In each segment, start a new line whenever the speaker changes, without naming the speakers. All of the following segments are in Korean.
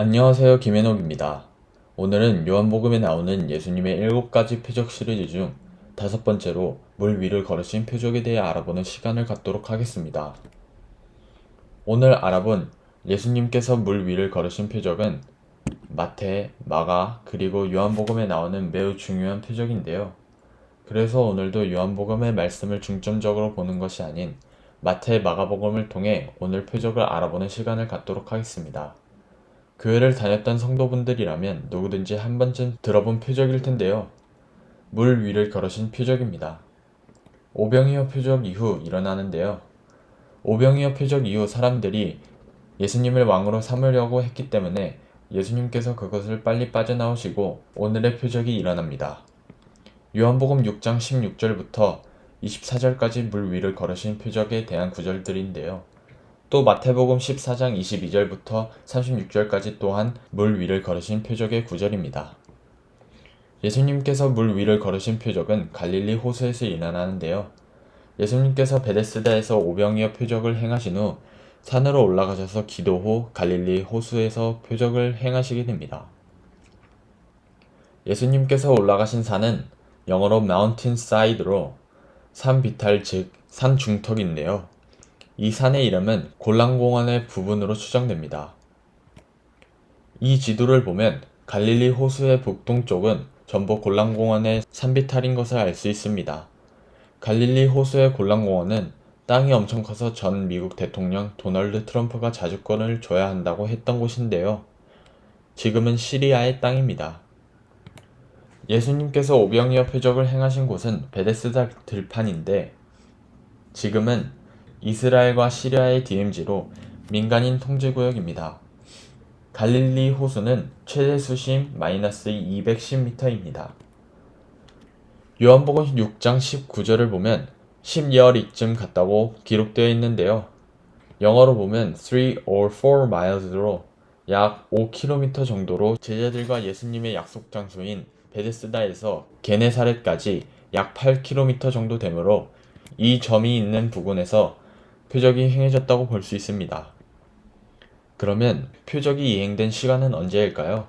안녕하세요 김현옥입니다. 오늘은 요한복음에 나오는 예수님의 일곱 가지 표적 시리즈 중 다섯 번째로 물 위를 걸으신 표적에 대해 알아보는 시간을 갖도록 하겠습니다. 오늘 알아본 예수님께서 물 위를 걸으신 표적은 마태, 마가, 그리고 요한복음에 나오는 매우 중요한 표적인데요. 그래서 오늘도 요한복음의 말씀을 중점적으로 보는 것이 아닌 마태, 마가복음을 통해 오늘 표적을 알아보는 시간을 갖도록 하겠습니다. 교회를 다녔던 성도분들이라면 누구든지 한 번쯤 들어본 표적일 텐데요. 물 위를 걸으신 표적입니다. 오병이어 표적 이후 일어나는데요. 오병이어 표적 이후 사람들이 예수님을 왕으로 삼으려고 했기 때문에 예수님께서 그것을 빨리 빠져나오시고 오늘의 표적이 일어납니다. 요한복음 6장 16절부터 24절까지 물 위를 걸으신 표적에 대한 구절들인데요. 또 마태복음 14장 22절부터 36절까지 또한 물 위를 걸으신 표적의 구절입니다. 예수님께서 물 위를 걸으신 표적은 갈릴리 호수에서 일어나는데요. 예수님께서 베데스다에서 오병이어 표적을 행하신 후 산으로 올라가셔서 기도 후 갈릴리 호수에서 표적을 행하시게 됩니다. 예수님께서 올라가신 산은 영어로 mountain side로 산 비탈 즉 산 중턱인데요. 이 산의 이름은 골란공원의 부분으로 추정됩니다. 이 지도를 보면 갈릴리 호수의 북동쪽은 전부 골란공원의 산비탈인 것을 알 수 있습니다. 갈릴리 호수의 골란공원은 땅이 엄청 커서 전 미국 대통령 도널드 트럼프가 자주권을 줘야 한다고 했던 곳인데요. 지금은 시리아의 땅입니다. 예수님께서 오병이어 표적을 행하신 곳은 베데스다 들판인데 지금은 이스라엘과 시리아의 DMZ로 민간인 통제구역입니다. 갈릴리 호수는 최대 수심 마이너스 210m입니다. 요한복음 6장 19절을 보면 10열이쯤 갔다고 기록되어 있는데요. 영어로 보면 3 or 4 miles로 약 5km 정도로 제자들과 예수님의 약속 장소인 베데스다에서 게네사렛까지 약 8km 정도 되므로 이 점이 있는 부근에서 표적이 행해졌다고 볼 수 있습니다. 그러면 표적이 이행된 시간은 언제일까요?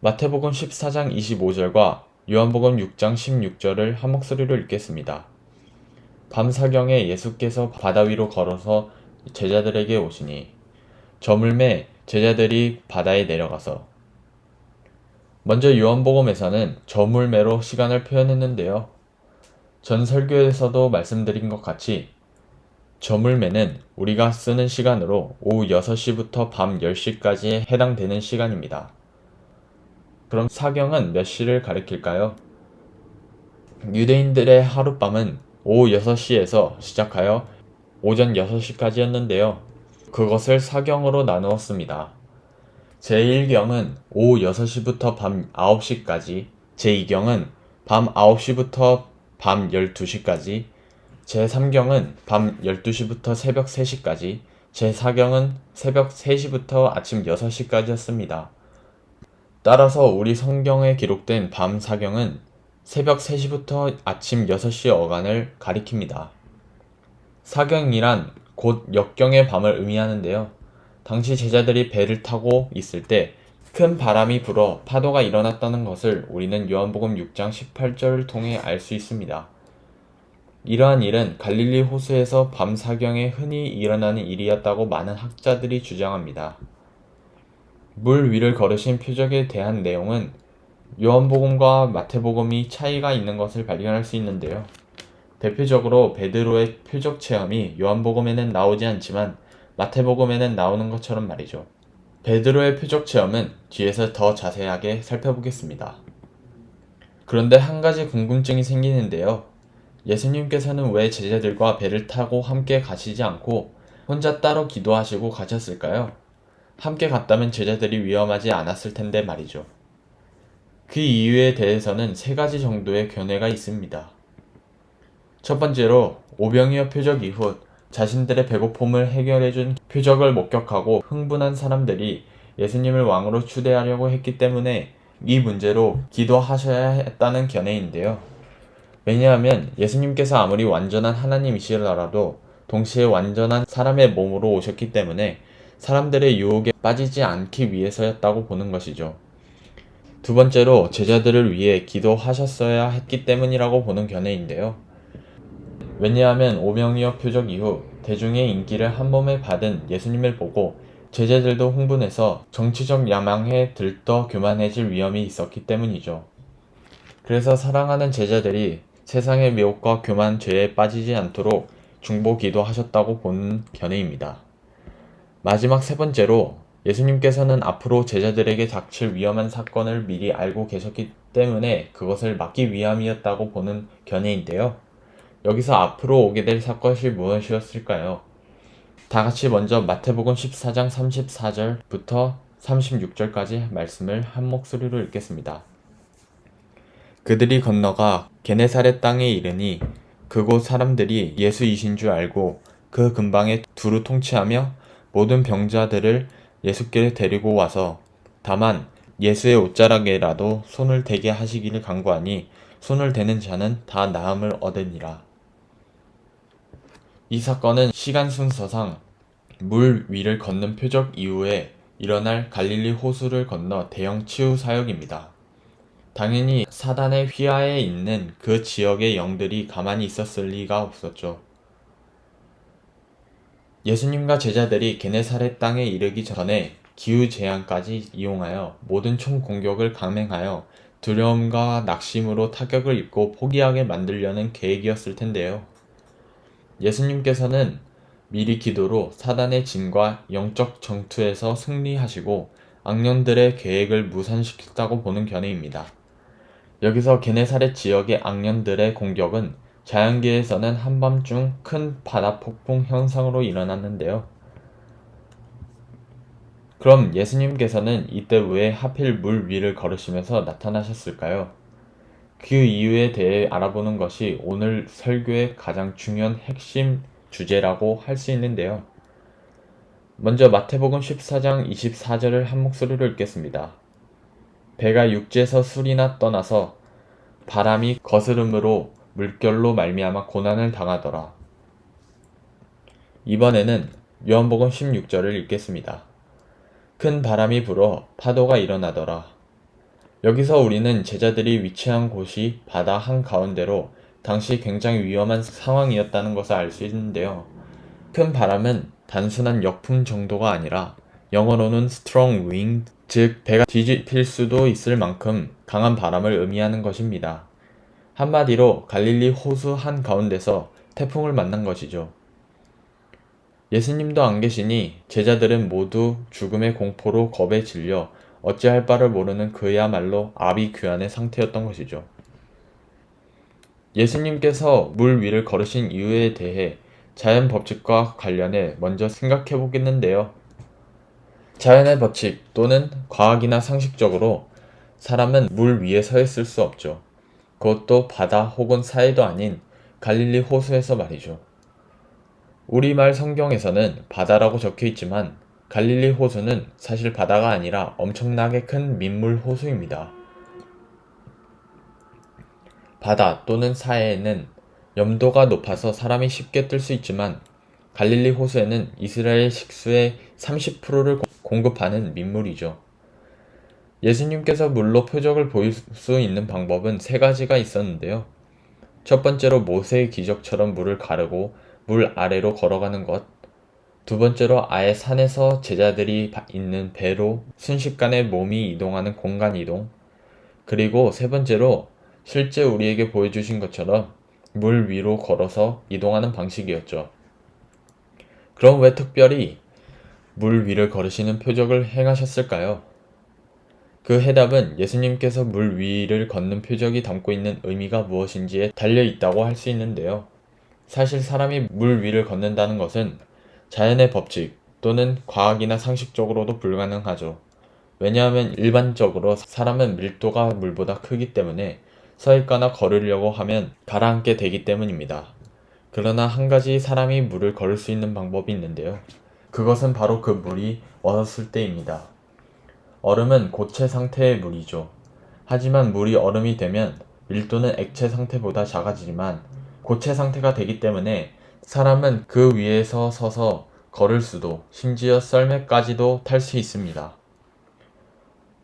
마태복음 14장 25절과 요한복음 6장 16절을 한 목소리로 읽겠습니다. 밤사경에 예수께서 바다 위로 걸어서 제자들에게 오시니 저물매 제자들이 바다에 내려가서 먼저 요한복음에서는 저물매로 시간을 표현했는데요. 전 설교에서도 말씀드린 것 같이 저물매는 우리가 쓰는 시간으로 오후 6시부터 밤 10시까지에 해당되는 시간입니다. 그럼 사경은 몇 시를 가리킬까요? 유대인들의 하룻밤은 오후 6시에서 시작하여 오전 6시까지였는데요. 그것을 사경으로 나누었습니다. 제1경은 오후 6시부터 밤 9시까지, 제2경은 밤 9시부터 밤 12시까지, 제3경은 밤 12시부터 새벽 3시까지, 제4경은 새벽 3시부터 아침 6시까지였습니다. 따라서 우리 성경에 기록된 밤 사경은 새벽 3시부터 아침 6시 어간을 가리킵니다. 사경이란 곧 역경의 밤을 의미하는데요. 당시 제자들이 배를 타고 있을 때 큰 바람이 불어 파도가 일어났다는 것을 우리는 요한복음 6장 18절을 통해 알 수 있습니다. 이러한 일은 갈릴리 호수에서 밤 사경에 흔히 일어나는 일이었다고 많은 학자들이 주장합니다. 물 위를 걸으신 표적에 대한 내용은 요한복음과 마태복음이 차이가 있는 것을 발견할 수 있는데요. 대표적으로 베드로의 표적 체험이 요한복음에는 나오지 않지만 마태복음에는 나오는 것처럼 말이죠. 베드로의 표적 체험은 뒤에서 더 자세하게 살펴보겠습니다. 그런데 한 가지 궁금증이 생기는데요. 예수님께서는 왜 제자들과 배를 타고 함께 가시지 않고 혼자 따로 기도하시고 가셨을까요? 함께 갔다면 제자들이 위험하지 않았을 텐데 말이죠. 그 이유에 대해서는 세 가지 정도의 견해가 있습니다. 첫 번째로 오병이어 표적 이후 자신들의 배고픔을 해결해준 표적을 목격하고 흥분한 사람들이 예수님을 왕으로 추대하려고 했기 때문에 이 문제로 기도하셔야 했다는 견해인데요. 왜냐하면 예수님께서 아무리 완전한 하나님이시더라도 동시에 완전한 사람의 몸으로 오셨기 때문에 사람들의 유혹에 빠지지 않기 위해서였다고 보는 것이죠. 두 번째로 제자들을 위해 기도하셨어야 했기 때문이라고 보는 견해인데요. 왜냐하면 오병이어 표적 이후 대중의 인기를 한 몸에 받은 예수님을 보고 제자들도 흥분해서 정치적 야망에 들떠 교만해질 위험이 있었기 때문이죠. 그래서 사랑하는 제자들이 세상의 미혹과 교만 죄에 빠지지 않도록 중보기도 하셨다고 보는 견해입니다. 마지막 세 번째로 예수님께서는 앞으로 제자들에게 닥칠 위험한 사건을 미리 알고 계셨기 때문에 그것을 막기 위함이었다고 보는 견해인데요. 여기서 앞으로 오게 될 사건이 무엇이었을까요? 다 같이 먼저 마태복음 14장 34절부터 36절까지 말씀을 한 목소리로 읽겠습니다. 그들이 건너가 게네사렛 땅에 이르니 그곳 사람들이 예수이신 줄 알고 그 근방에 두루 통치하며 모든 병자들을 예수께 데리고 와서 다만 예수의 옷자락에라도 손을 대게 하시기를 간구하니 손을 대는 자는 다 나음을 얻으니라. 이 사건은 시간 순서상 물 위를 걷는 표적 이후에 일어날 갈릴리 호수를 건너 대형 치유 사역입니다. 당연히 사단의 휘하에 있는 그 지역의 영들이 가만히 있었을 리가 없었죠. 예수님과 제자들이 게네사렛 땅에 이르기 전에 기후 재앙까지 이용하여 모든 총 공격을 감행하여 두려움과 낙심으로 타격을 입고 포기하게 만들려는 계획이었을 텐데요. 예수님께서는 미리 기도로 사단의 진과 영적 정투에서 승리하시고 악령들의 계획을 무산시켰다고 보는 견해입니다. 여기서 게네사렛 지역의 악령들의 공격은 자연계에서는 한밤중 큰 바다 폭풍 현상으로 일어났는데요. 그럼 예수님께서는 이때 왜 하필 물 위를 걸으시면서 나타나셨을까요? 그 이유에 대해 알아보는 것이 오늘 설교의 가장 중요한 핵심 주제라고 할 수 있는데요. 먼저 마태복음 14장 24절을 한 목소리로 읽겠습니다. 배가 육지에서 술이나 떠나서 바람이 거스름으로 물결로 말미암아 고난을 당하더라. 이번에는 요한복음 16절을 읽겠습니다. 큰 바람이 불어 파도가 일어나더라. 여기서 우리는 제자들이 위치한 곳이 바다 한가운데로 당시 굉장히 위험한 상황이었다는 것을 알 수 있는데요. 큰 바람은 단순한 역풍 정도가 아니라 영어로는 strong wind, 즉 배가 뒤집힐 수도 있을 만큼 강한 바람을 의미하는 것입니다. 한마디로 갈릴리 호수 한가운데서 태풍을 만난 것이죠. 예수님도 안 계시니 제자들은 모두 죽음의 공포로 겁에 질려 어찌할 바를 모르는 그야말로 아비규환의 상태였던 것이죠. 예수님께서 물 위를 걸으신 이유에 대해 자연 법칙과 관련해 먼저 생각해 보겠는데요. 자연의 법칙 또는 과학이나 상식적으로 사람은 물 위에 서 있을 수 없죠. 그것도 바다 혹은 사해도 아닌 갈릴리 호수에서 말이죠. 우리말 성경에서는 바다라고 적혀 있지만 갈릴리 호수는 사실 바다가 아니라 엄청나게 큰 민물 호수입니다. 바다 또는 사해에는 염도가 높아서 사람이 쉽게 뜰 수 있지만 갈릴리 호수에는 이스라엘 식수의 30%를 공급하는 민물이죠. 예수님께서 물로 표적을 보일 수 있는 방법은 세 가지가 있었는데요. 첫 번째로 모세의 기적처럼 물을 가르고 물 아래로 걸어가는 것. 두 번째로 아예 산에서 제자들이 있는 배로 순식간에 몸이 이동하는 공간 이동. 그리고 세 번째로 실제 우리에게 보여주신 것처럼 물 위로 걸어서 이동하는 방식이었죠. 그럼 왜 특별히 물 위를 걸으시는 표적을 행하셨을까요? 그 해답은 예수님께서 물 위를 걷는 표적이 담고 있는 의미가 무엇인지에 달려 있다고 할 수 있는데요. 사실 사람이 물 위를 걷는다는 것은 자연의 법칙 또는 과학이나 상식적으로도 불가능하죠. 왜냐하면 일반적으로 사람은 밀도가 물보다 크기 때문에 서 있거나 걸으려고 하면 가라앉게 되기 때문입니다. 그러나 한 가지 사람이 물을 걸을 수 있는 방법이 있는데요. 그것은 바로 그 물이 얼었을 때입니다. 얼음은 고체 상태의 물이죠. 하지만 물이 얼음이 되면 밀도는 액체 상태보다 작아지지만 고체 상태가 되기 때문에 사람은 그 위에서 서서 걸을 수도, 심지어 썰매까지도 탈 수 있습니다.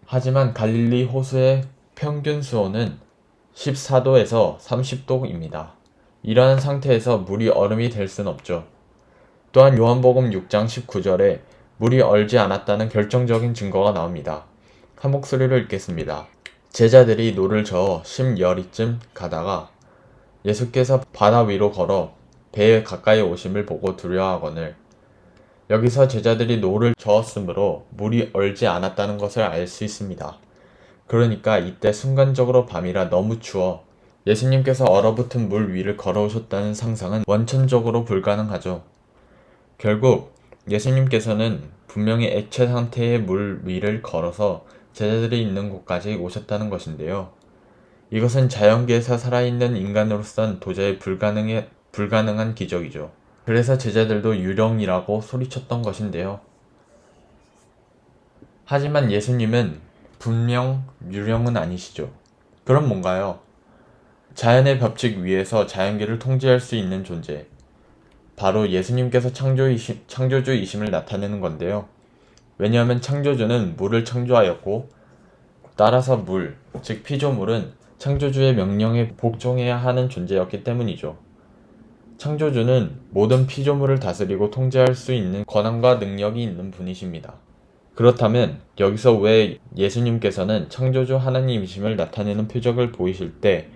하지만 갈릴리 호수의 평균 수온은 14도에서 30도입니다. 이러한 상태에서 물이 얼음이 될 순 없죠. 또한 요한복음 6장 19절에 물이 얼지 않았다는 결정적인 증거가 나옵니다. 한 목소리로 읽겠습니다. 제자들이 노를 저어 십여 리쯤 가다가 예수께서 바다 위로 걸어 배에 가까이 오심을 보고 두려워하거늘 여기서 제자들이 노를 저었으므로 물이 얼지 않았다는 것을 알 수 있습니다. 그러니까 이때 순간적으로 밤이라 너무 추워 예수님께서 얼어붙은 물 위를 걸어오셨다는 상상은 원천적으로 불가능하죠. 결국 예수님께서는 분명히 액체 상태의 물 위를 걸어서 제자들이 있는 곳까지 오셨다는 것인데요. 이것은 자연계에서 살아있는 인간으로선 도저히 불가능해, 불가능한 기적이죠. 그래서 제자들도 유령이라고 소리쳤던 것인데요. 하지만 예수님은 분명 유령은 아니시죠. 그럼 뭔가요? 자연의 법칙 위에서 자연계를 통제할 수 있는 존재. 바로 예수님께서 창조이심, 창조주이심을 나타내는 건데요. 왜냐하면 창조주는 물을 창조하였고, 따라서 물, 즉 피조물은 창조주의 명령에 복종해야 하는 존재였기 때문이죠. 창조주는 모든 피조물을 다스리고 통제할 수 있는 권한과 능력이 있는 분이십니다. 그렇다면 여기서 왜 예수님께서는 창조주 하나님이심을 나타내는 표적을 보이실 때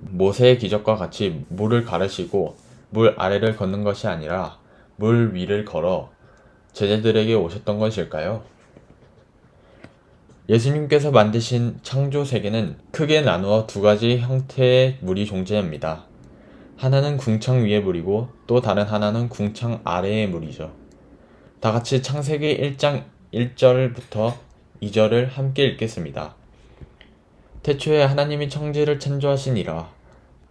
모세의 기적과 같이 물을 가르시고 물 아래를 걷는 것이 아니라 물 위를 걸어 제자들에게 오셨던 것일까요? 예수님께서 만드신 창조 세계는 크게 나누어 두 가지 형태의 물이 존재합니다. 하나는 궁창 위의 물이고 또 다른 하나는 궁창 아래의 물이죠. 다 같이 창세기 1장 1절부터 2절을 함께 읽겠습니다. 태초에 하나님이 청지를 창조하시니라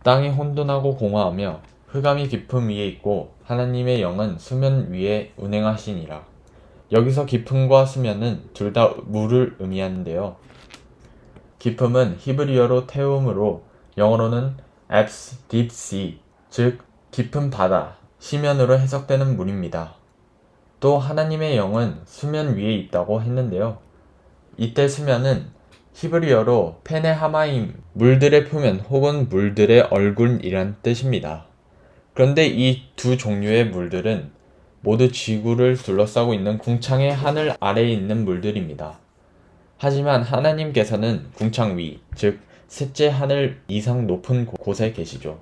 땅이 혼돈하고 공허하며 흑암이 깊음 위에 있고 하나님의 영은 수면 위에 운행하시니라. 여기서 깊음과 수면은 둘 다 물을 의미하는데요. 깊음은 히브리어로 태움으로 영어로는 앱스, 딥시, 즉 깊은 바다, 시면으로 해석되는 물입니다. 또 하나님의 영은 수면 위에 있다고 했는데요. 이때 수면은 히브리어로 페네하마임, 물들의 표면 혹은 물들의 얼굴이란 뜻입니다. 그런데 이 두 종류의 물들은 모두 지구를 둘러싸고 있는 궁창의 하늘 아래에 있는 물들입니다. 하지만 하나님께서는 궁창 위, 즉 셋째 하늘 이상 높은 곳에 계시죠.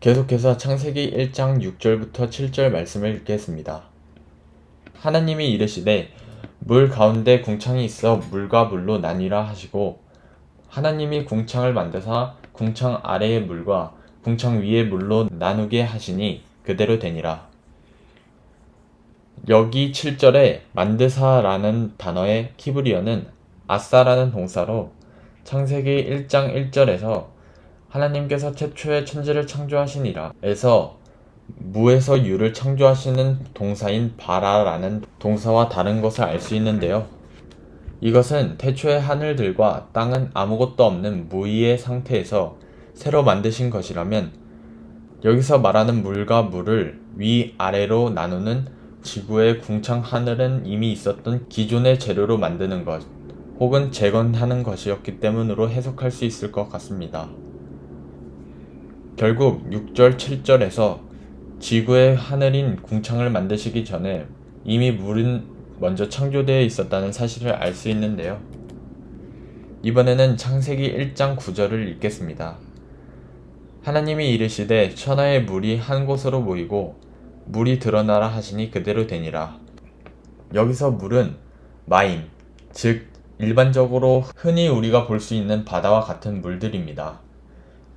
계속해서 창세기 1장 6절부터 7절 말씀을 읽겠습니다. 하나님이 이르시되 물 가운데 궁창이 있어 물과 물로 나뉘라 하시고 하나님이 궁창을 만드사 궁창 아래의 물과 궁창 위의 물로 나누게 하시니 그대로 되니라. 여기 7절에 만드사라는 단어의 키브리어는 아싸라는 동사로 창세기 1장 1절에서 하나님께서 최초의 천지를 창조하시니라 에서 무에서 유를 창조하시는 동사인 바라라는 동사와 다른 것을 알 수 있는데요. 이것은 태초의 하늘들과 땅은 아무것도 없는 무의의 상태에서 새로 만드신 것이라면 여기서 말하는 물과 물을 위아래로 나누는 지구의 궁창 하늘은 이미 있었던 기존의 재료로 만드는 것 혹은 재건하는 것이었기 때문으로 해석할 수 있을 것 같습니다. 결국 6절, 7절에서 지구의 하늘인 궁창을 만드시기 전에 이미 물은 먼저 창조되어 있었다는 사실을 알 수 있는데요. 이번에는 창세기 1장 9절을 읽겠습니다. 하나님이 이르시되 천하의 물이 한 곳으로 모이고 물이 드러나라 하시니 그대로 되니라. 여기서 물은 마임, 즉 일반적으로 흔히 우리가 볼 수 있는 바다와 같은 물들입니다.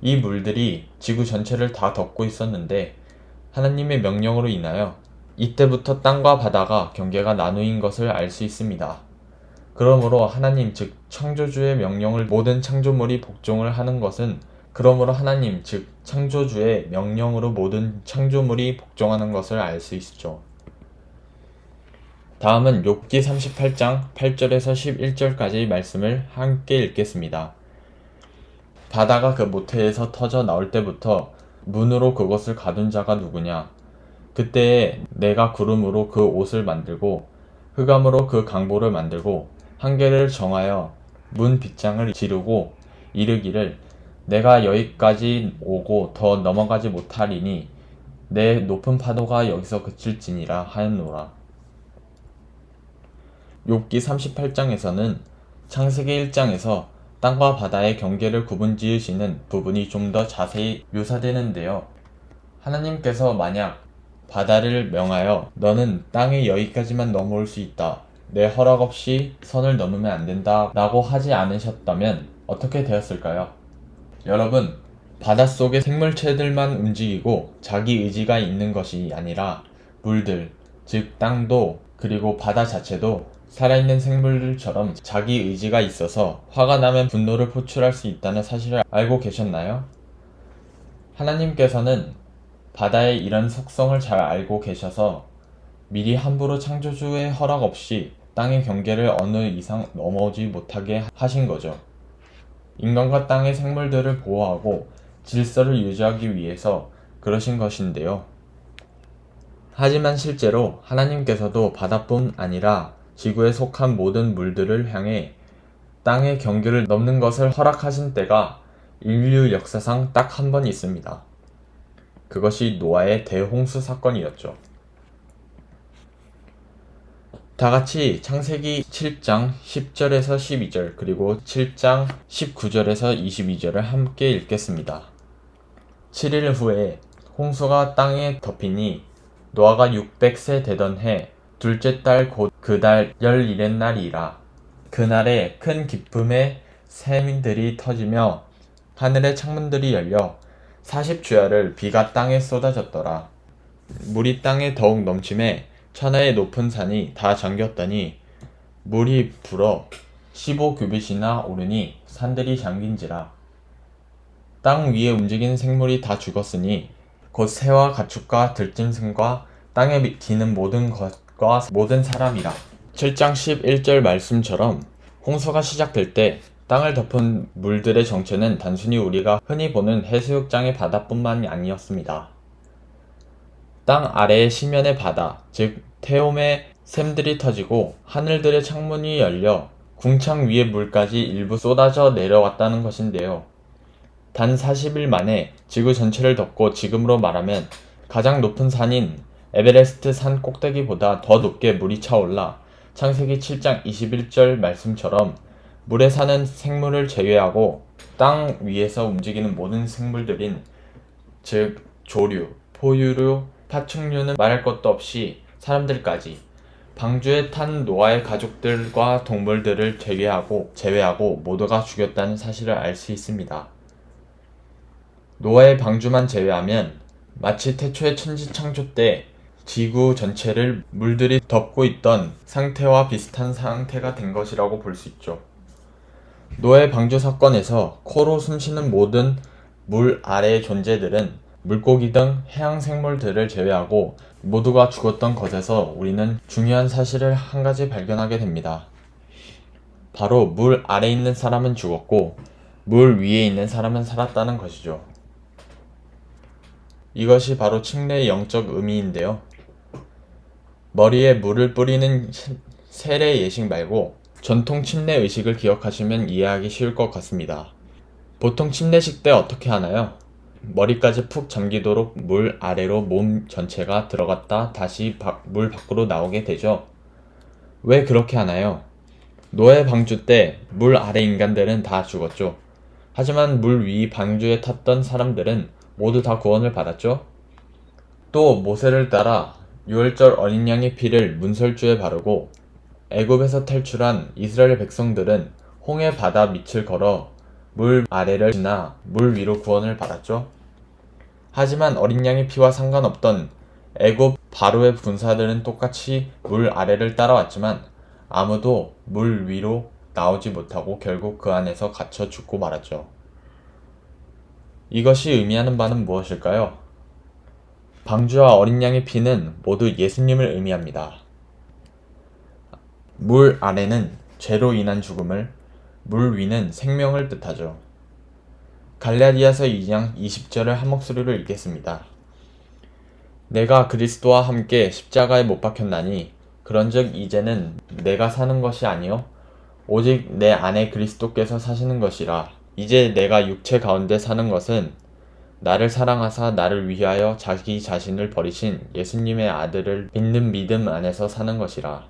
이 물들이 지구 전체를 다 덮고 있었는데 하나님의 명령으로 인하여 이때부터 땅과 바다가 경계가 나누인 것을 알 수 있습니다. 그러므로 하나님 즉 창조주의 명령을 모든 창조물이 복종을 하는 것은 그러므로 하나님 즉 창조주의 명령으로 모든 창조물이 복종하는 것을 알 수 있죠. 다음은 욥기 38장 8절에서 11절까지 말씀을 함께 읽겠습니다. 바다가 그 모태에서 터져 나올 때부터 문으로 그것을 가둔 자가 누구냐? 그때에 내가 구름으로 그 옷을 만들고 흑암으로 그 강보를 만들고 한계를 정하여 문 빗장을 지르고 이르기를 내가 여기까지 오고 더 넘어가지 못하리니 내 높은 파도가 여기서 그칠지니라 하였노라. 욥기 38장에서는 창세기 1장에서 땅과 바다의 경계를 구분 지으시는 부분이 좀 더 자세히 묘사되는데요. 하나님께서 만약 바다를 명하여 너는 땅의 여기까지만 넘어올 수 있다. 내 허락 없이 선을 넘으면 안 된다. 라고 하지 않으셨다면 어떻게 되었을까요? 여러분, 바닷속의 생물체들만 움직이고 자기 의지가 있는 것이 아니라 물들, 즉 땅도 그리고 바다 자체도 살아있는 생물들처럼 자기 의지가 있어서 화가 나면 분노를 표출할 수 있다는 사실을 알고 계셨나요? 하나님께서는 바다의 이런 속성을 잘 알고 계셔서 미리 함부로 창조주의 허락 없이 땅의 경계를 어느 이상 넘어오지 못하게 하신 거죠. 인간과 땅의 생물들을 보호하고 질서를 유지하기 위해서 그러신 것인데요. 하지만 실제로 하나님께서도 바다뿐 아니라 지구에 속한 모든 물들을 향해 땅의 경계를 넘는 것을 허락하신 때가 인류 역사상 딱 한 번 있습니다. 그것이 노아의 대홍수 사건이었죠. 다 같이 창세기 7장 10절에서 12절 그리고 7장 19절에서 22절을 함께 읽겠습니다. 7일 후에 홍수가 땅에 덮이니 노아가 600세 되던 해 둘째 달 곧 그 달 열일의 날이라 그날에 큰 기쁨의 세민들이 터지며 하늘의 창문들이 열려 40주야를 비가 땅에 쏟아졌더라. 물이 땅에 더욱 넘침에 천하의 높은 산이 다 잠겼더니 물이 불어 15규빗이나 오르니 산들이 잠긴지라. 땅 위에 움직이는 생물이 다 죽었으니 곧 새와 가축과 들짐승과 땅에 기는 모든 것 과 모든 사람이라. 7장 11절 말씀처럼 홍수가 시작될 때 땅을 덮은 물들의 정체는 단순히 우리가 흔히 보는 해수욕장의 바다뿐만이 아니었습니다. 땅 아래의 시면의 바다, 즉 태움의 샘들이 터지고 하늘들의 창문이 열려 궁창 위의 물까지 일부 쏟아져 내려왔다는 것인데요. 단 40일 만에 지구 전체를 덮고 지금으로 말하면 가장 높은 산인 에베레스트 산 꼭대기보다 더 높게 물이 차올라 창세기 7장 21절 말씀처럼 물에 사는 생물을 제외하고 땅 위에서 움직이는 모든 생물들인 즉 조류, 포유류, 파충류는 말할 것도 없이 사람들까지 방주에 탄 노아의 가족들과 동물들을 제외하고 제외하고 모두가 죽였다는 사실을 알 수 있습니다. 노아의 방주만 제외하면 마치 태초의 천지 창조 때 지구 전체를 물들이 덮고 있던 상태와 비슷한 상태가 된 것이라고 볼 수 있죠. 노예 방주 사건에서 코로 숨쉬는 모든 물 아래의 존재들은 물고기 등 해양 생물들을 제외하고 모두가 죽었던 것에서 우리는 중요한 사실을 한 가지 발견하게 됩니다. 바로 물 아래 있는 사람은 죽었고 물 위에 있는 사람은 살았다는 것이죠. 이것이 바로 침례의 영적 의미인데요. 머리에 물을 뿌리는 세례 예식 말고 전통 침례 의식을 기억하시면 이해하기 쉬울 것 같습니다. 보통 침례식 때 어떻게 하나요? 머리까지 푹 잠기도록 물 아래로 몸 전체가 들어갔다 다시 물 밖으로 나오게 되죠. 왜 그렇게 하나요? 노예 방주 때 물 아래 인간들은 다 죽었죠. 하지만 물 위 방주에 탔던 사람들은 모두 다 구원을 받았죠. 또 모세를 따라 유월절 어린 양의 피를 문설주에 바르고 애굽에서 탈출한 이스라엘 백성들은 홍해 바다 밑을 걸어 물 아래를 지나 물 위로 구원을 받았죠. 하지만 어린 양의 피와 상관없던 애굽 바로의 군사들은 똑같이 물 아래를 따라왔지만 아무도 물 위로 나오지 못하고 결국 그 안에서 갇혀 죽고 말았죠. 이것이 의미하는 바는 무엇일까요? 방주와 어린 양의 피는 모두 예수님을 의미합니다. 물 아래는 죄로 인한 죽음을, 물 위는 생명을 뜻하죠. 갈라디아서 2장 20절을 한 목소리로 읽겠습니다. 내가 그리스도와 함께 십자가에 못 박혔나니 그런즉 이제는 내가 사는 것이 아니요 오직 내 안에 그리스도께서 사시는 것이라 이제 내가 육체 가운데 사는 것은 나를 사랑하사 나를 위하여 자기 자신을 버리신 예수님의 아들을 믿는 믿음 안에서 사는 것이라.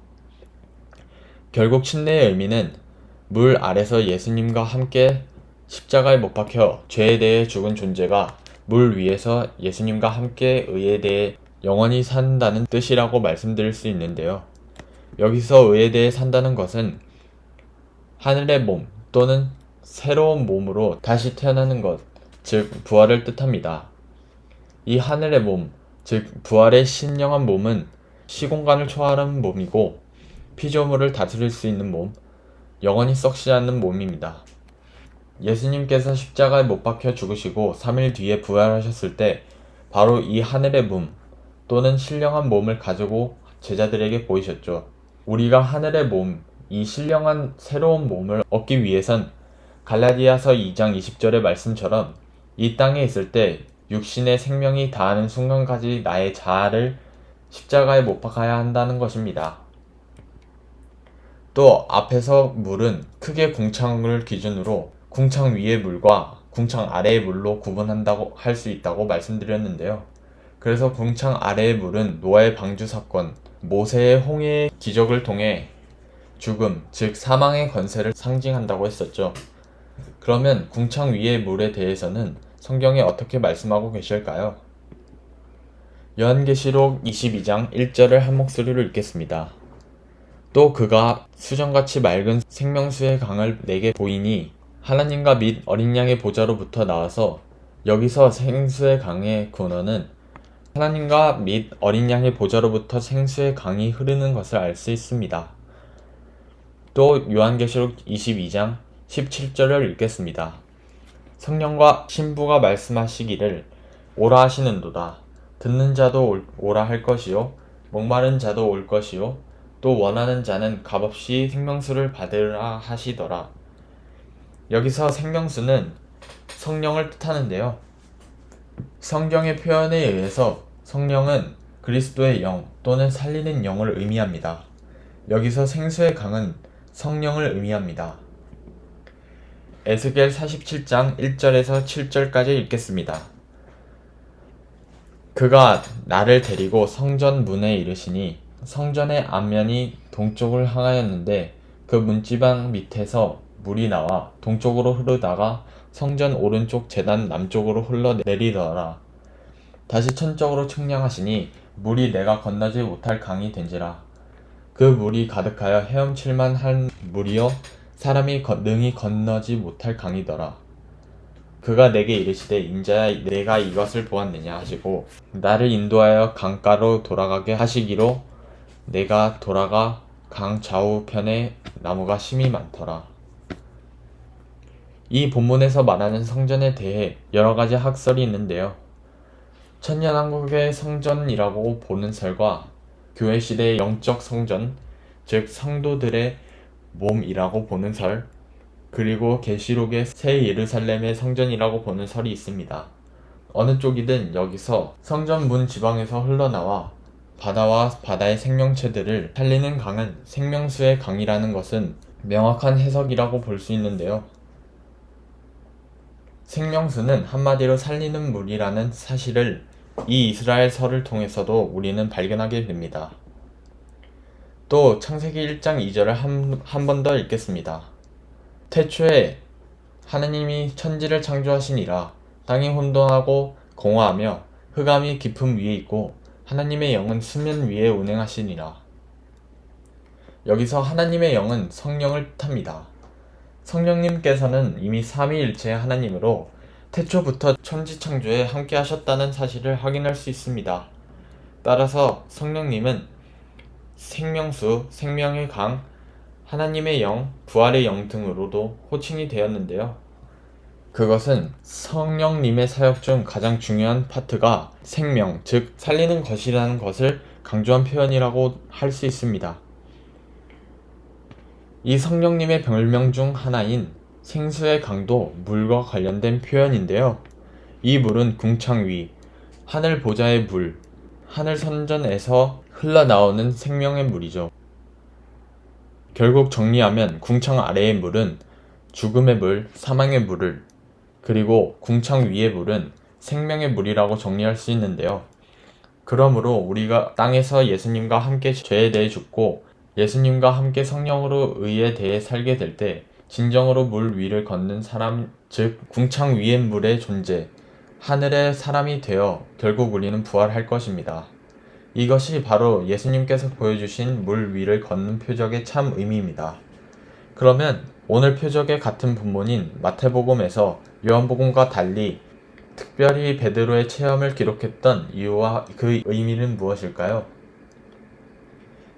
결국 침례의 의미는 물 아래서 예수님과 함께 십자가에 못 박혀 죄에 대해 죽은 존재가 물 위에서 예수님과 함께 의에 대해 영원히 산다는 뜻이라고 말씀드릴 수 있는데요. 여기서 의에 대해 산다는 것은 하늘의 몸 또는 새로운 몸으로 다시 태어나는 것, 즉 부활을 뜻합니다. 이 하늘의 몸, 즉 부활의 신령한 몸은 시공간을 초월하는 몸이고 피조물을 다스릴 수 있는 몸, 영원히 썩지 않는 몸입니다. 예수님께서 십자가에 못 박혀 죽으시고 3일 뒤에 부활하셨을 때 바로 이 하늘의 몸 또는 신령한 몸을 가지고 제자들에게 보이셨죠. 우리가 하늘의 몸, 이 신령한 새로운 몸을 얻기 위해선 갈라디아서 2장 20절의 말씀처럼 이 땅에 있을 때 육신의 생명이 다하는 순간까지 나의 자아를 십자가에 못 박아야 한다는 것입니다. 또 앞에서 물은 크게 궁창을 기준으로 궁창 위의 물과 궁창 아래의 물로 구분한다고 할 수 있다고 말씀드렸는데요. 그래서 궁창 아래의 물은 노아의 방주 사건, 모세의 홍해의 기적을 통해 죽음, 즉 사망의 권세를 상징한다고 했었죠. 그러면 궁창 위의 물에 대해서는 성경에 어떻게 말씀하고 계실까요? 요한계시록 22장 1절을 한 목소리로 읽겠습니다. 또 그가 수정같이 맑은 생명수의 강을 내게 보이니 하나님과 및 어린 양의 보좌로부터 나와서 여기서 생수의 강의 근원은 하나님과 및 어린 양의 보좌로부터 생수의 강이 흐르는 것을 알 수 있습니다. 또 요한계시록 22장 17절을 읽겠습니다. 성령과 신부가 말씀하시기를 오라 하시는도다. 듣는 자도 오라 할 것이요 목마른 자도 올 것이요 또 원하는 자는 값없이 생명수를 받으라 하시더라. 여기서 생명수는 성령을 뜻하는데요. 성경의 표현에 의해서 성령은 그리스도의 영 또는 살리는 영을 의미합니다. 여기서 생수의 강은 성령을 의미합니다. 에스겔 47장 1절에서 7절까지 읽겠습니다. 그가 나를 데리고 성전 문에 이르시니 성전의 앞면이 동쪽을 향하였는데 그 문지방 밑에서 물이 나와 동쪽으로 흐르다가 성전 오른쪽 재단 남쪽으로 흘러내리더라. 다시 천적으로 측량하시니 물이 내가 건너지 못할 강이 된지라. 그 물이 가득하여 헤엄칠만 한 물이요 사람이 능히 건너지 못할 강이더라. 그가 내게 이르시되 인자야 내가 이것을 보았느냐 하시고 나를 인도하여 강가로 돌아가게 하시기로 내가 돌아가 강 좌우편에 나무가 심이 많더라. 이 본문에서 말하는 성전에 대해 여러 가지 학설이 있는데요. 천년왕국의 성전이라고 보는 설과 교회 시대의 영적 성전, 즉 성도들의 몸이라고 보는 설, 그리고 계시록의 새 예루살렘의 성전이라고 보는 설이 있습니다. 어느 쪽이든 여기서 성전 문 지방에서 흘러나와 바다와 바다의 생명체들을 살리는 강은 생명수의 강이라는 것은 명확한 해석이라고 볼 수 있는데요. 생명수는 한마디로 살리는 물이라는 사실을 이 이스라엘 설을 통해서도 우리는 발견하게 됩니다. 또 창세기 1장 2절을 한 번 더 읽겠습니다. 태초에 하느님이 천지를 창조하시니라 땅이 혼돈하고 공허하며 흑암이 깊음 위에 있고 하나님의 영은 수면 위에 운행하시니라. 여기서 하나님의 영은 성령을 뜻합니다. 성령님께서는 이미 삼위일체 하나님으로 태초부터 천지창조에 함께 하셨다는 사실을 확인할 수 있습니다. 따라서 성령님은 생명수, 생명의 강, 하나님의 영, 부활의 영 등으로도 호칭이 되었는데요. 그것은 성령님의 사역 중 가장 중요한 파트가 생명, 즉 살리는 것이라는 것을 강조한 표현이라고 할 수 있습니다. 이 성령님의 별명 중 하나인 생수의 강도, 물과 관련된 표현인데요. 이 물은 궁창 위, 하늘 보좌의 물, 하늘 선전에서 흘러나오는 생명의 물이죠. 결국 정리하면 궁창 아래의 물은 죽음의 물, 사망의 물을, 그리고 궁창 위의 물은 생명의 물이라고 정리할 수 있는데요. 그러므로 우리가 땅에서 예수님과 함께 죄에 대해 죽고 예수님과 함께 성령으로 의에 대해 살게 될 때 진정으로 물 위를 걷는 사람, 즉 궁창 위의 물의 존재, 하늘의 사람이 되어 결국 우리는 부활할 것입니다. 이것이 바로 예수님께서 보여주신 물 위를 걷는 표적의 참 의미입니다. 그러면 오늘 표적의 같은 본문인 마태복음에서 요한복음과 달리 특별히 베드로의 체험을 기록했던 이유와 그 의미는 무엇일까요?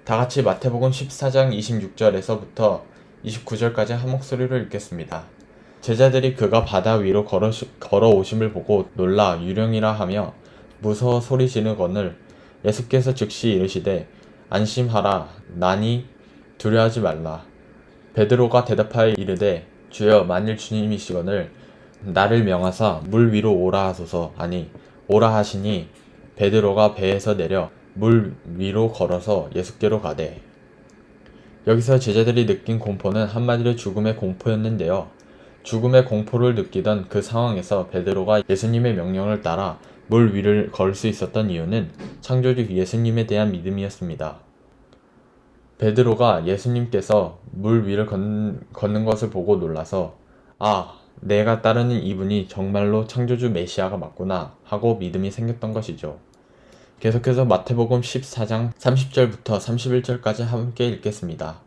다 같이 마태복음 14장 26절에서부터 29절까지 한 목소리로 읽겠습니다. 제자들이 그가 바다 위로 걸어, 걸어오심을 보고 놀라 유령이라 하며 무서워 소리 지르거늘 예수께서 즉시 이르시되 안심하라. 나니 두려워하지 말라. 베드로가 대답하여 이르되 주여 만일 주님이시거늘 나를 명하사 물 위로 오라 하소서. 아니 오라 하시니 베드로가 배에서 내려 물 위로 걸어서 예수께로 가되. 여기서 제자들이 느낀 공포는 한마디로 죽음의 공포였는데요. 죽음의 공포를 느끼던 그 상황에서 베드로가 예수님의 명령을 따라 물 위를 걸 수 있었던 이유는 창조주 예수님에 대한 믿음이었습니다. 베드로가 예수님께서 물 위를 걷는, 걷는 것을 보고 놀라서 아, 내가 따르는 이분이 정말로 창조주 메시아가 맞구나 하고 믿음이 생겼던 것이죠. 계속해서 마태복음 14장 30절부터 31절까지 함께 읽겠습니다.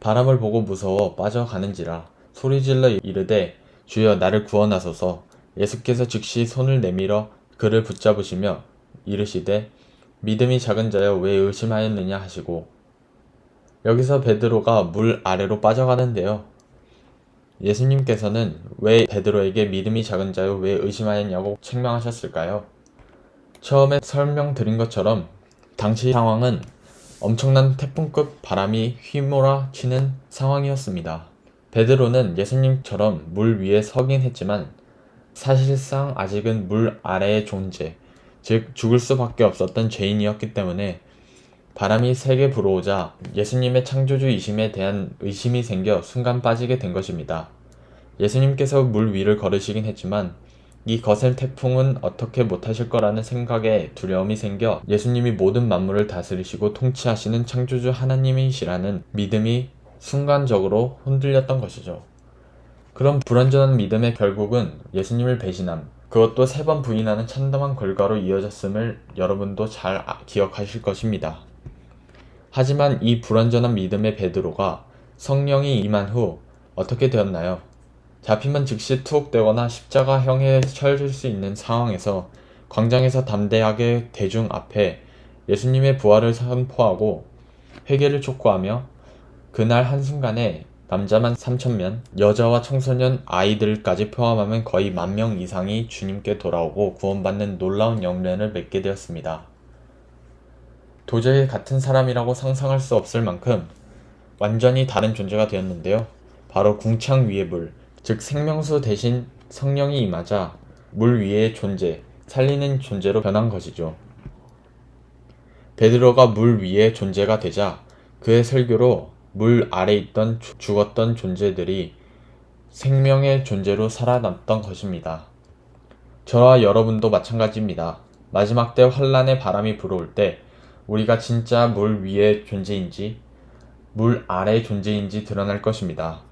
바람을 보고 무서워 빠져가는지라 소리질러 이르되 주여 나를 구원하소서 예수께서 즉시 손을 내밀어 그를 붙잡으시며 이르시되 믿음이 작은 자여 왜 의심하였느냐 하시고 여기서 베드로가 물 아래로 빠져가는데요. 예수님께서는 왜 베드로에게 믿음이 작은 자여 왜 의심하였냐고 책망하셨을까요? 처음에 설명드린 것처럼 당시 상황은 엄청난 태풍급 바람이 휘몰아 치는 상황이었습니다. 베드로는 예수님처럼 물 위에 서긴 했지만 사실상 아직은 물 아래의 존재, 즉 죽을 수밖에 없었던 죄인이었기 때문에 바람이 세게 불어오자 예수님의 창조주 이심에 대한 의심이 생겨 순간 빠지게 된 것입니다. 예수님께서 물 위를 걸으시긴 했지만 이 거센 태풍은 어떻게 못하실 거라는 생각에 두려움이 생겨 예수님이 모든 만물을 다스리시고 통치하시는 창조주 하나님이시라는 믿음이 순간적으로 흔들렸던 것이죠. 그런 불완전한 믿음의 결국은 예수님을 배신함, 그것도 세 번 부인하는 참담한 결과로 이어졌음을 여러분도 잘 아, 기억하실 것입니다. 하지만 이 불완전한 믿음의 베드로가 성령이 임한 후 어떻게 되었나요? 잡히면 즉시 투옥되거나 십자가형에 처해질 수 있는 상황에서 광장에서 담대하게 대중 앞에 예수님의 부활을 선포하고 회개를 촉구하며 그날 한순간에 남자만 3천명, 여자와 청소년, 아이들까지 포함하면 거의 만 명 이상이 주님께 돌아오고 구원받는 놀라운 영련을 맺게 되었습니다. 도저히 같은 사람이라고 상상할 수 없을 만큼 완전히 다른 존재가 되었는데요. 바로 궁창 위의 물, 즉 생명수 대신 성령이 임하자 물 위의 존재, 살리는 존재로 변한 것이죠. 베드로가 물 위의 존재가 되자 그의 설교로 물 아래 있던 죽었던 존재들이 생명의 존재로 살아남던 것입니다. 저와 여러분도 마찬가지입니다. 마지막 때 환란의 바람이 불어올 때 우리가 진짜 물 위의 존재인지 물 아래 존재인지 드러날 것입니다.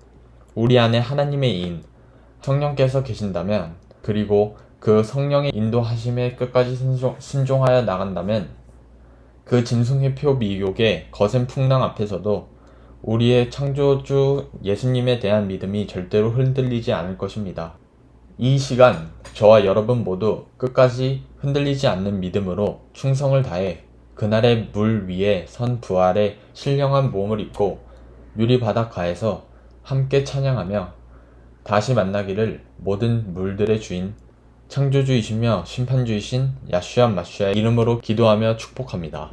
우리 안에 하나님의 인, 성령께서 계신다면 그리고 그 성령의 인도하심에 끝까지 순종, 하여 나간다면 그 짐승회표 미혹의 거센 풍랑 앞에서도 우리의 창조주 예수님에 대한 믿음이 절대로 흔들리지 않을 것입니다. 이 시간 저와 여러분 모두 끝까지 흔들리지 않는 믿음으로 충성을 다해 그날의 물 위에 선 부활의 신령한 몸을 입고 유리 바닷가에서 함께 찬양하며 다시 만나기를 모든 물들의 주인 창조주이시며 심판주이신 야슈아 마슈아의 이름으로 기도하며 축복합니다.